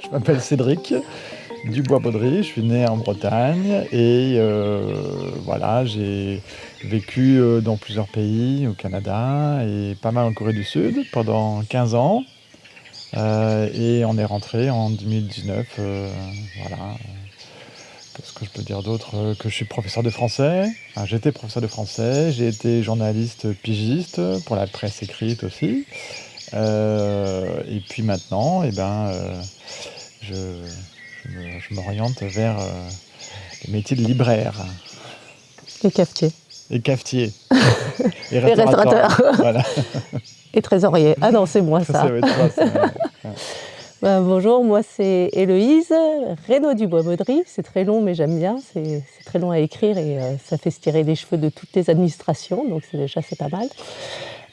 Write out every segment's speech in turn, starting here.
Je m'appelle Cédric Dubois-Baudry, je suis né en Bretagne et euh, voilà, j'ai vécu euh, dans plusieurs pays, au Canada et pas mal en Corée du Sud pendant 15 ans. Euh, et on est rentré en 2019, voilà. Qu'est-ce que je peux dire d'autre Que je suis professeur de français. J'étais professeur de français, j'ai été journaliste pigiste pour la presse écrite aussi. et puis maintenant, eh ben, je, m'oriente vers euh, le métier de libraire. Et cafetier. Et cafetier. et restaurateur. et trésorier. Ah non, c'est moi ça. Ben, bonjour, moi c'est Héloïse Renaud Dubois-Baudry. C'est très long, mais j'aime bien. C'est très long à écrire et euh, ça fait se tirer les cheveux de toutes les administrations, donc déjà c'est pas mal.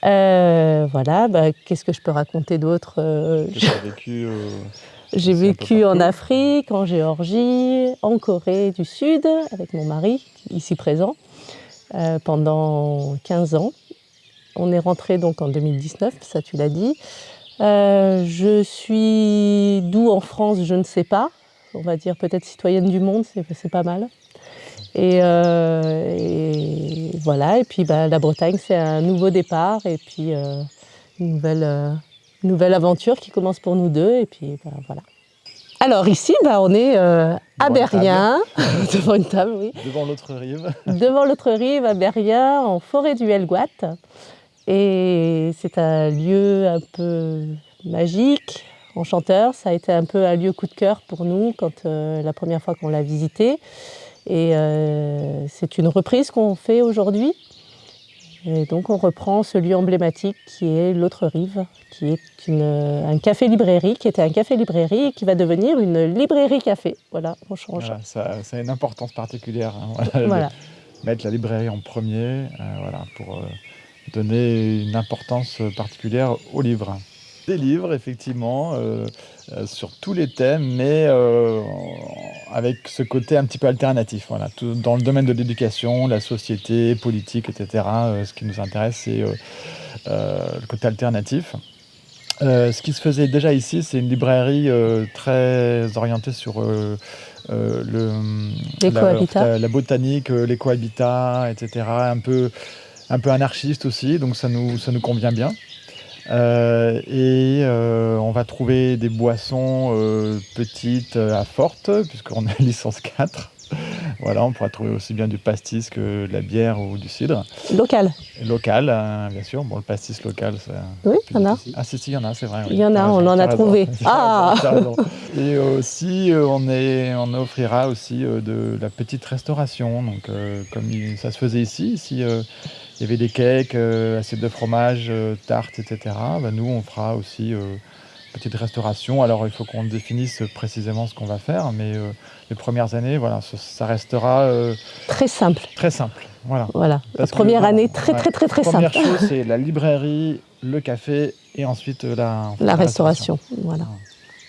Euh, voilà, bah, qu'est-ce que je peux raconter d'autre J'ai vécu j'ai vécu en Afrique, en Géorgie, en Corée du Sud, avec mon mari, ici présent, euh, pendant 15 ans. On est rentré donc en 2019, ça tu l'as dit. Euh, je suis d'où en France, je ne sais pas. On va dire peut-être citoyenne du monde, c'est pas mal. Euh, et, voilà, et puis bah, la Bretagne, c'est un nouveau départ et puis une nouvelle nouvelle aventure qui commence pour nous deux. Et puis ben, voilà. Alors ici, ben, on est euh, à Berrien, devant une table, oui. Devant l'autre rive. devant l'autre rive, à Berrien, en forêt du Helgoat. Et c'est un lieu un peu magique, enchanteur. Ça a été un peu un lieu coup de cœur pour nous quand euh, la première fois qu'on l'a visité. Et euh, c'est une reprise qu'on fait aujourd'hui. Et donc on reprend ce lieu emblématique qui est l'autre rive, qui est un café-librairie, qui était un café-librairie et qui va devenir une librairie-café. Voilà, on change. ça, a une importance particulière. Hein, voilà, mettre la librairie en premier, euh, voilà, pour donner une importance particulière au livre des livres, effectivement, euh, euh, sur tous les thèmes, mais euh, avec ce côté un petit peu alternatif. Voilà. Tout, dans le domaine de l'éducation, la société, politique, etc., ce qui nous intéresse, c'est le côté alternatif. ce qui se faisait déjà ici, c'est une librairie très orientée sur le, la, la, botanique, l'éco-habitat, etc., un peu, un peu anarchiste aussi, donc ça nous, ça nous convient bien. Euh, et euh, on va trouver des boissons euh, petites à fortes, puisqu'on a licence 4. voilà, on pourra trouver aussi bien du pastis que de la bière ou du cidre. Local Local, hein, bien sûr. Bon, le pastis local, c'est... Oui, il y en a. Ah si, si, il y en a, c'est vrai. Il y en a, on en a trouvé. Ah Et aussi, on, est, on offrira aussi de la petite restauration. Donc, comme ça se faisait ici, ici il y avait des cakes, euh, assiettes de fromage, euh, tartes, etc. Bah, nous, on fera aussi euh, petite restauration. Alors, il faut qu'on définisse précisément ce qu'on va faire, mais les premières années, voilà, ça, restera très simple. Très simple, voilà. Voilà. la première année, très, très, très, très simple. La première chose, c'est la librairie, le café et ensuite la, la, restauration. Voilà.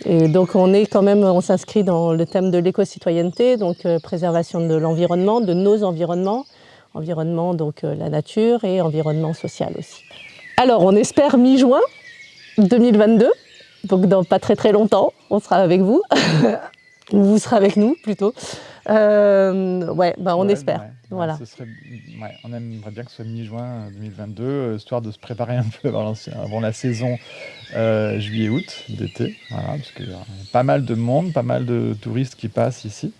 Et donc on est quand même, on s'inscrit dans le thème de l'éco-citoyenneté, donc préservation de l'environnement, de nos environnements, environnement, donc euh, la nature et environnement social aussi. Alors on espère mi-juin 2022, donc dans pas très très longtemps, on sera avec vous, ou vous serez avec nous plutôt. Euh, ouais, bah on espère. voilà. on aimerait bien que ce soit mi-juin 2022, euh, histoire de se préparer un peu avant, la saison juillet-août d'été, voilà, parce qu'il y a pas mal de monde, pas mal de touristes qui passent ici.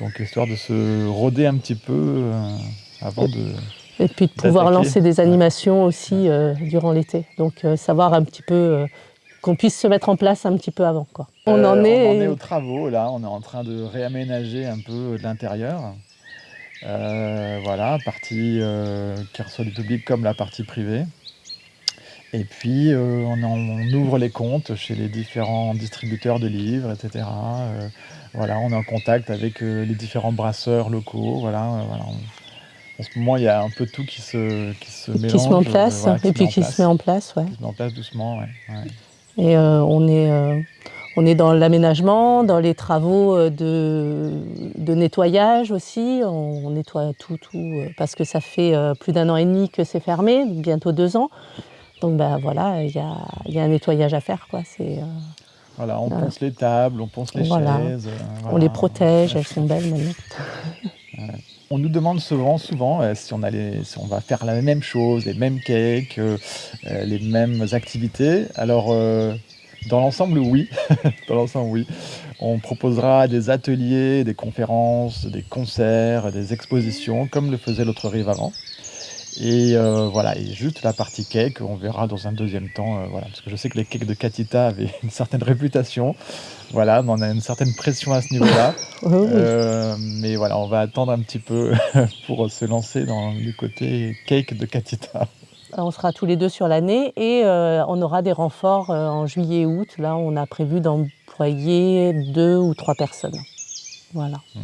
Donc histoire de se roder un petit peu euh, avant de... Et puis de pouvoir lancer des animations aussi euh, durant l'été. Donc euh, savoir un petit peu qu'on puisse se mettre en place un petit peu avant. Quoi. On, en est... on en est aux travaux là, on est en train de réaménager un peu l'intérieur. voilà, partie qui reçoit du public comme la partie privée. Et puis on, on, ouvre les comptes chez les différents distributeurs de livres, etc. Voilà, on est en contact avec euh, les différents brasseurs locaux. Voilà, euh, en ce moment, il y a un peu tout qui se, qui se mélange. Qui se met en place, et puis qui se met en place, ouais. Qui se met en place doucement, ouais. Et euh, on, est, On est dans l'aménagement, dans les travaux euh, de, nettoyage aussi. On, nettoie tout, tout, euh, parce que ça fait euh, plus d'un an et demi que c'est fermé, bientôt deux ans. Donc ben voilà, il y a, un nettoyage à faire. Quoi. Voilà, on ponce les tables, on ponce les chaises. On les protège, elles sont belles maintenant. On nous demande souvent, souvent si, on si on va faire la même chose, les mêmes cakes, les mêmes activités. Alors, dans l'ensemble, oui. Dans l'ensemble, oui. On proposera des ateliers, des conférences, des concerts, des expositions, comme le faisait l'autre rive avant. Et euh, voilà, et juste la partie cake, on verra dans un deuxième temps, euh, voilà, parce que je sais que les cakes de Katita avaient une certaine réputation, voilà, on a une certaine pression à ce niveau-là, euh, mais voilà, on va attendre un petit peu pour se lancer dans le côté cake de Katita. On sera tous les deux sur l'année et on aura des renforts en juillet et août. Là, on a prévu d'employer deux ou trois personnes. Voilà. Mm.